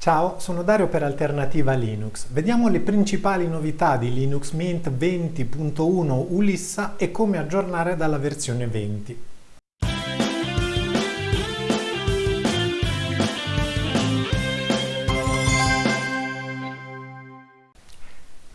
Ciao, sono Dario per Alternativa Linux. Vediamo le principali novità di Linux Mint 20.1 Ulissa e come aggiornare dalla versione 20.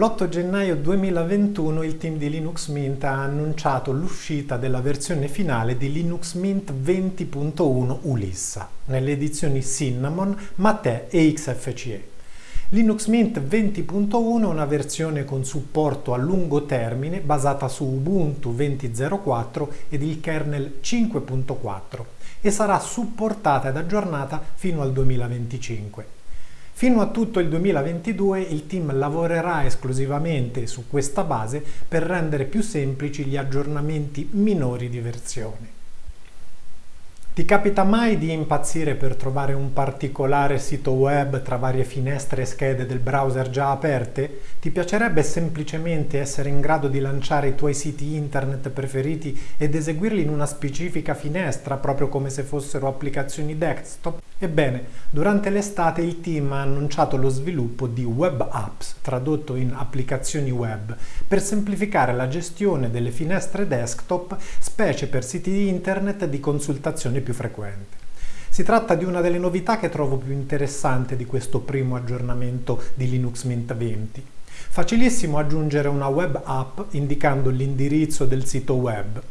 L'8 gennaio 2021 il team di Linux Mint ha annunciato l'uscita della versione finale di Linux Mint 20.1 Ulissa, nelle edizioni Cinnamon, Mate e XFCE. Linux Mint 20.1 è una versione con supporto a lungo termine basata su Ubuntu 20.04 ed il kernel 5.4 e sarà supportata ed aggiornata fino al 2025. Fino a tutto il 2022 il team lavorerà esclusivamente su questa base per rendere più semplici gli aggiornamenti minori di versione. Ti capita mai di impazzire per trovare un particolare sito web tra varie finestre e schede del browser già aperte? Ti piacerebbe semplicemente essere in grado di lanciare i tuoi siti internet preferiti ed eseguirli in una specifica finestra, proprio come se fossero applicazioni desktop? Ebbene, durante l'estate il team ha annunciato lo sviluppo di Web Apps, tradotto in applicazioni web, per semplificare la gestione delle finestre desktop, specie per siti internet di consultazione più frequente. Si tratta di una delle novità che trovo più interessante di questo primo aggiornamento di Linux Mint 20. Facilissimo aggiungere una web app indicando l'indirizzo del sito web.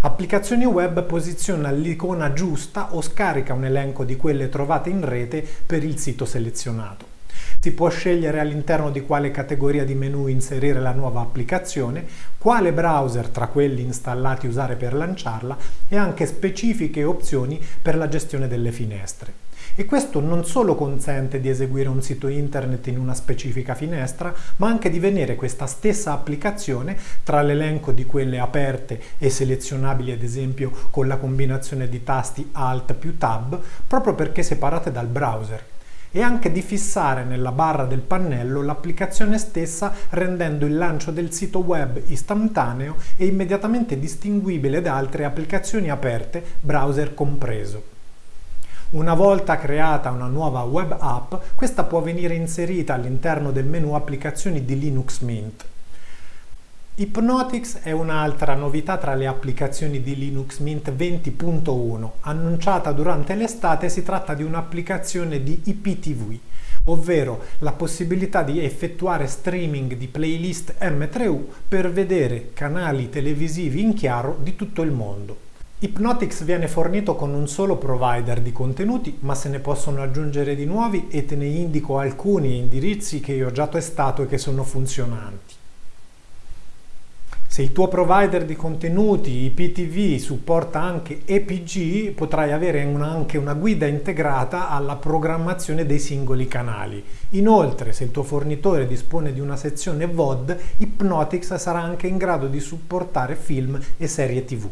Applicazioni web posiziona l'icona giusta o scarica un elenco di quelle trovate in rete per il sito selezionato. Si può scegliere all'interno di quale categoria di menu inserire la nuova applicazione, quale browser tra quelli installati usare per lanciarla e anche specifiche opzioni per la gestione delle finestre. E questo non solo consente di eseguire un sito internet in una specifica finestra, ma anche di vedere questa stessa applicazione tra l'elenco di quelle aperte e selezionabili ad esempio con la combinazione di tasti Alt più Tab, proprio perché separate dal browser e anche di fissare nella barra del pannello l'applicazione stessa rendendo il lancio del sito web istantaneo e immediatamente distinguibile da altre applicazioni aperte, browser compreso. Una volta creata una nuova web app, questa può venire inserita all'interno del menu applicazioni di Linux Mint. Hypnotix è un'altra novità tra le applicazioni di Linux Mint 20.1. Annunciata durante l'estate si tratta di un'applicazione di IPTV, ovvero la possibilità di effettuare streaming di playlist M3U per vedere canali televisivi in chiaro di tutto il mondo. Hypnotix viene fornito con un solo provider di contenuti, ma se ne possono aggiungere di nuovi e te ne indico alcuni indirizzi che io ho già testato e che sono funzionanti. Se il tuo provider di contenuti IPTV supporta anche EPG, potrai avere una, anche una guida integrata alla programmazione dei singoli canali. Inoltre, se il tuo fornitore dispone di una sezione VOD, Hypnotix sarà anche in grado di supportare film e serie TV.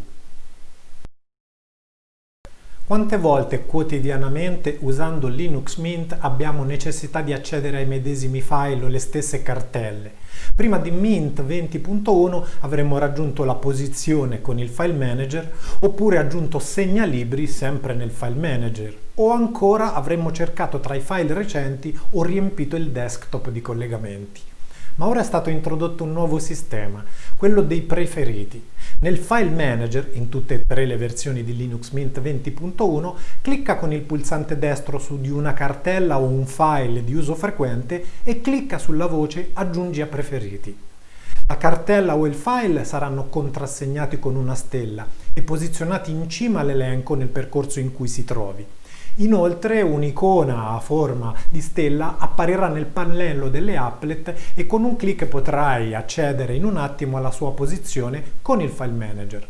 Quante volte quotidianamente usando Linux Mint abbiamo necessità di accedere ai medesimi file o le stesse cartelle? Prima di Mint 20.1 avremmo raggiunto la posizione con il file manager oppure aggiunto segnalibri sempre nel file manager o ancora avremmo cercato tra i file recenti o riempito il desktop di collegamenti. Ma ora è stato introdotto un nuovo sistema, quello dei preferiti. Nel File Manager, in tutte e tre le versioni di Linux Mint 20.1, clicca con il pulsante destro su di una cartella o un file di uso frequente e clicca sulla voce Aggiungi a preferiti. La cartella o il file saranno contrassegnati con una stella e posizionati in cima all'elenco nel percorso in cui si trovi. Inoltre un'icona a forma di stella apparirà nel pannello delle applet e con un clic potrai accedere in un attimo alla sua posizione con il File Manager.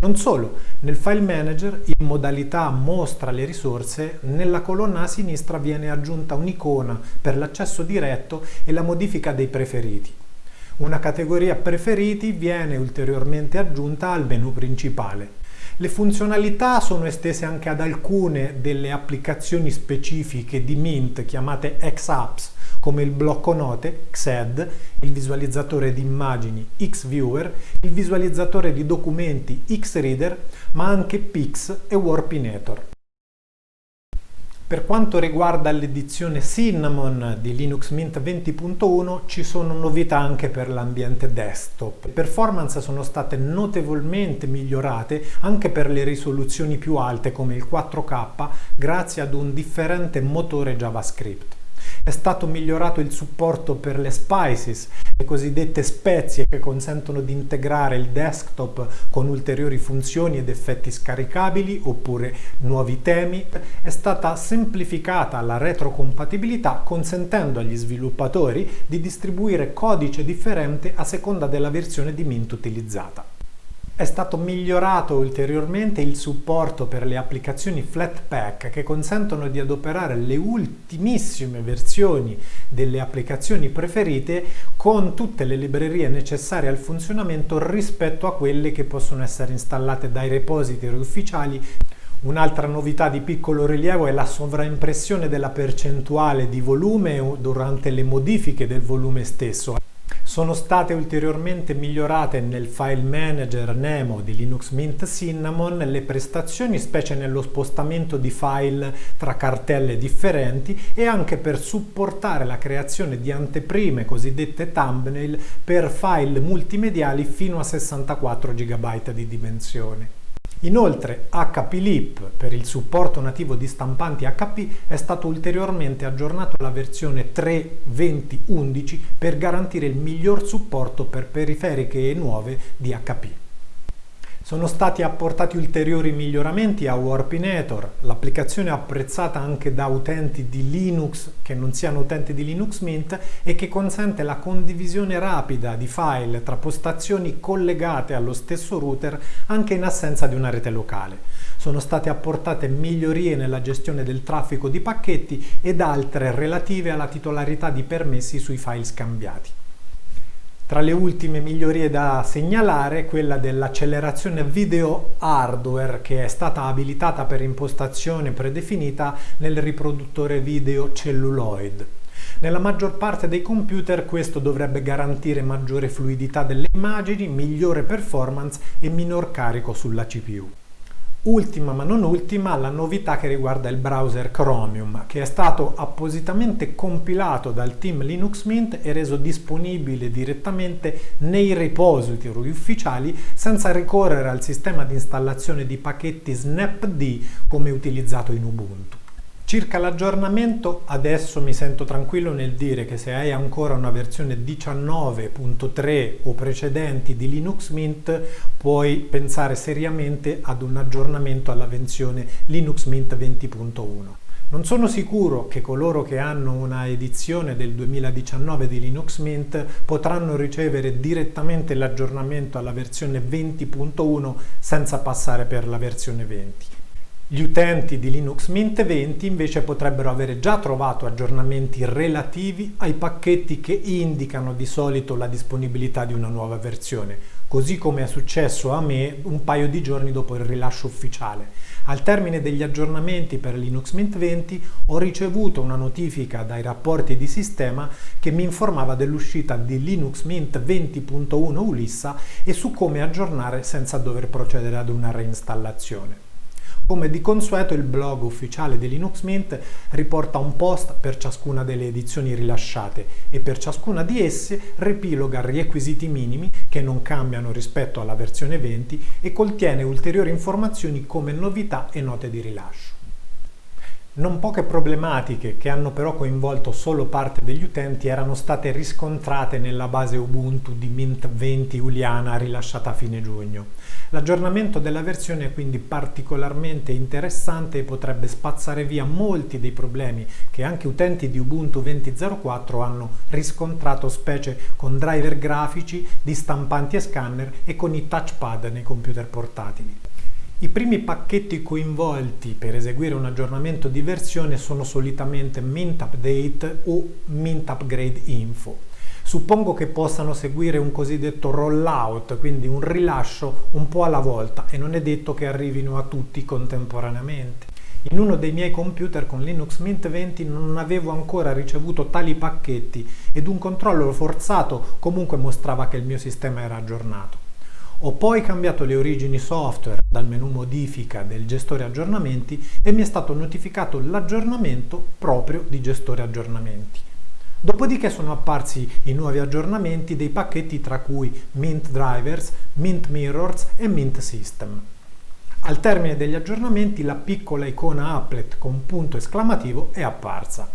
Non solo, nel File Manager in modalità Mostra le risorse, nella colonna a sinistra viene aggiunta un'icona per l'accesso diretto e la modifica dei preferiti. Una categoria preferiti viene ulteriormente aggiunta al menu principale. Le funzionalità sono estese anche ad alcune delle applicazioni specifiche di Mint chiamate X-Apps, come il blocco note XED, il visualizzatore di immagini XViewer, il visualizzatore di documenti XReader, ma anche Pix e Warpinator. Per quanto riguarda l'edizione Cinnamon di Linux Mint 20.1 ci sono novità anche per l'ambiente desktop. Le performance sono state notevolmente migliorate anche per le risoluzioni più alte come il 4K grazie ad un differente motore JavaScript. È stato migliorato il supporto per le spices, le cosiddette spezie che consentono di integrare il desktop con ulteriori funzioni ed effetti scaricabili oppure nuovi temi. È stata semplificata la retrocompatibilità consentendo agli sviluppatori di distribuire codice differente a seconda della versione di Mint utilizzata. È stato migliorato ulteriormente il supporto per le applicazioni Flatpak che consentono di adoperare le ultimissime versioni delle applicazioni preferite con tutte le librerie necessarie al funzionamento rispetto a quelle che possono essere installate dai repository ufficiali Un'altra novità di piccolo rilievo è la sovraimpressione della percentuale di volume durante le modifiche del volume stesso. Sono state ulteriormente migliorate nel file manager Nemo di Linux Mint Cinnamon le prestazioni, specie nello spostamento di file tra cartelle differenti e anche per supportare la creazione di anteprime cosiddette thumbnail per file multimediali fino a 64 GB di dimensione. Inoltre HPLIP per il supporto nativo di stampanti HP è stato ulteriormente aggiornato alla versione 3.20.11 per garantire il miglior supporto per periferiche nuove di HP. Sono stati apportati ulteriori miglioramenti a Warpinator, l'applicazione apprezzata anche da utenti di Linux che non siano utenti di Linux Mint e che consente la condivisione rapida di file tra postazioni collegate allo stesso router anche in assenza di una rete locale. Sono state apportate migliorie nella gestione del traffico di pacchetti ed altre relative alla titolarità di permessi sui file scambiati. Tra le ultime migliorie da segnalare quella dell'accelerazione video hardware che è stata abilitata per impostazione predefinita nel riproduttore video celluloid. Nella maggior parte dei computer questo dovrebbe garantire maggiore fluidità delle immagini, migliore performance e minor carico sulla CPU. Ultima ma non ultima la novità che riguarda il browser Chromium che è stato appositamente compilato dal team Linux Mint e reso disponibile direttamente nei repository ufficiali senza ricorrere al sistema di installazione di pacchetti snapd come utilizzato in Ubuntu. Circa l'aggiornamento, adesso mi sento tranquillo nel dire che se hai ancora una versione 19.3 o precedenti di Linux Mint puoi pensare seriamente ad un aggiornamento alla versione Linux Mint 20.1. Non sono sicuro che coloro che hanno una edizione del 2019 di Linux Mint potranno ricevere direttamente l'aggiornamento alla versione 20.1 senza passare per la versione 20. Gli utenti di Linux Mint 20 invece potrebbero avere già trovato aggiornamenti relativi ai pacchetti che indicano di solito la disponibilità di una nuova versione, così come è successo a me un paio di giorni dopo il rilascio ufficiale. Al termine degli aggiornamenti per Linux Mint 20 ho ricevuto una notifica dai rapporti di sistema che mi informava dell'uscita di Linux Mint 20.1 Ulissa e su come aggiornare senza dover procedere ad una reinstallazione. Come di consueto il blog ufficiale di Linux Mint riporta un post per ciascuna delle edizioni rilasciate e per ciascuna di esse riepiloga requisiti minimi che non cambiano rispetto alla versione 20 e contiene ulteriori informazioni come novità e note di rilascio. Non poche problematiche, che hanno però coinvolto solo parte degli utenti, erano state riscontrate nella base Ubuntu di Mint 20 Uliana rilasciata a fine giugno. L'aggiornamento della versione è quindi particolarmente interessante e potrebbe spazzare via molti dei problemi che anche utenti di Ubuntu 20.04 hanno riscontrato specie con driver grafici, di stampanti e scanner e con i touchpad nei computer portatili. I primi pacchetti coinvolti per eseguire un aggiornamento di versione sono solitamente Mint Update o Mint Upgrade Info. Suppongo che possano seguire un cosiddetto rollout, quindi un rilascio un po' alla volta e non è detto che arrivino a tutti contemporaneamente. In uno dei miei computer con Linux Mint 20 non avevo ancora ricevuto tali pacchetti ed un controllo forzato comunque mostrava che il mio sistema era aggiornato. Ho poi cambiato le origini software dal menu modifica del gestore aggiornamenti e mi è stato notificato l'aggiornamento proprio di gestore aggiornamenti. Dopodiché sono apparsi i nuovi aggiornamenti dei pacchetti tra cui Mint Drivers, Mint Mirrors e Mint System. Al termine degli aggiornamenti la piccola icona applet con punto esclamativo è apparsa.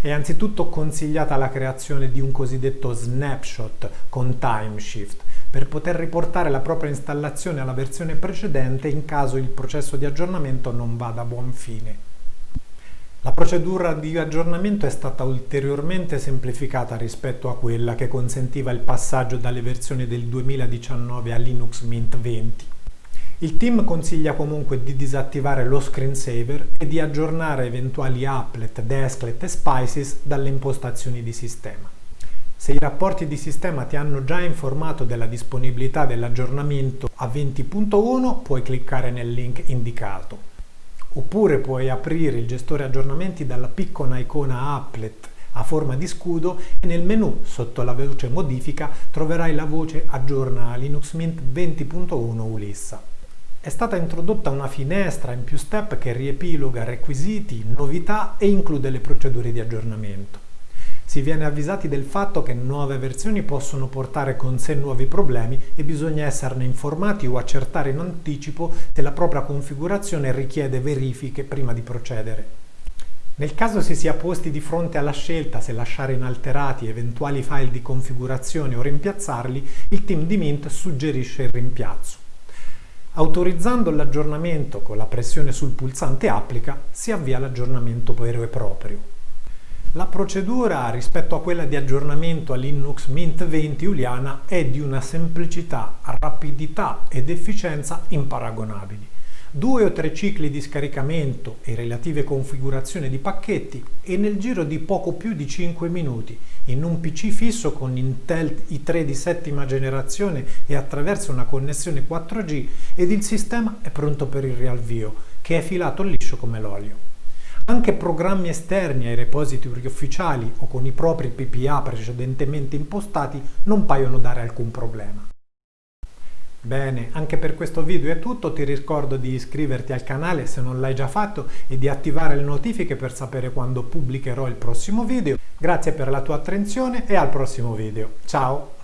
È anzitutto consigliata la creazione di un cosiddetto snapshot con timeshift per poter riportare la propria installazione alla versione precedente in caso il processo di aggiornamento non vada a buon fine. La procedura di aggiornamento è stata ulteriormente semplificata rispetto a quella che consentiva il passaggio dalle versioni del 2019 a Linux Mint 20. Il team consiglia comunque di disattivare lo screensaver e di aggiornare eventuali applet, desklet e spices dalle impostazioni di sistema. Se i rapporti di sistema ti hanno già informato della disponibilità dell'aggiornamento a 20.1 puoi cliccare nel link indicato. Oppure puoi aprire il gestore aggiornamenti dalla piccola icona applet a forma di scudo e nel menu sotto la voce modifica troverai la voce aggiorna Linux Mint 20.1 Ulissa. È stata introdotta una finestra in più step che riepiloga requisiti, novità e include le procedure di aggiornamento. Si viene avvisati del fatto che nuove versioni possono portare con sé nuovi problemi e bisogna esserne informati o accertare in anticipo se la propria configurazione richiede verifiche prima di procedere. Nel caso si sia posti di fronte alla scelta se lasciare inalterati eventuali file di configurazione o rimpiazzarli, il team di Mint suggerisce il rimpiazzo. Autorizzando l'aggiornamento con la pressione sul pulsante Applica si avvia l'aggiornamento vero e proprio. La procedura rispetto a quella di aggiornamento a Linux Mint 20 Juliana è di una semplicità, rapidità ed efficienza imparagonabili due o tre cicli di scaricamento e relative configurazioni di pacchetti e nel giro di poco più di 5 minuti in un PC fisso con Intel i3 di settima generazione e attraverso una connessione 4G ed il sistema è pronto per il riavvio che è filato liscio come l'olio. Anche programmi esterni ai repository ufficiali o con i propri PPA precedentemente impostati non paiono dare alcun problema. Bene, anche per questo video è tutto, ti ricordo di iscriverti al canale se non l'hai già fatto e di attivare le notifiche per sapere quando pubblicherò il prossimo video. Grazie per la tua attenzione e al prossimo video. Ciao!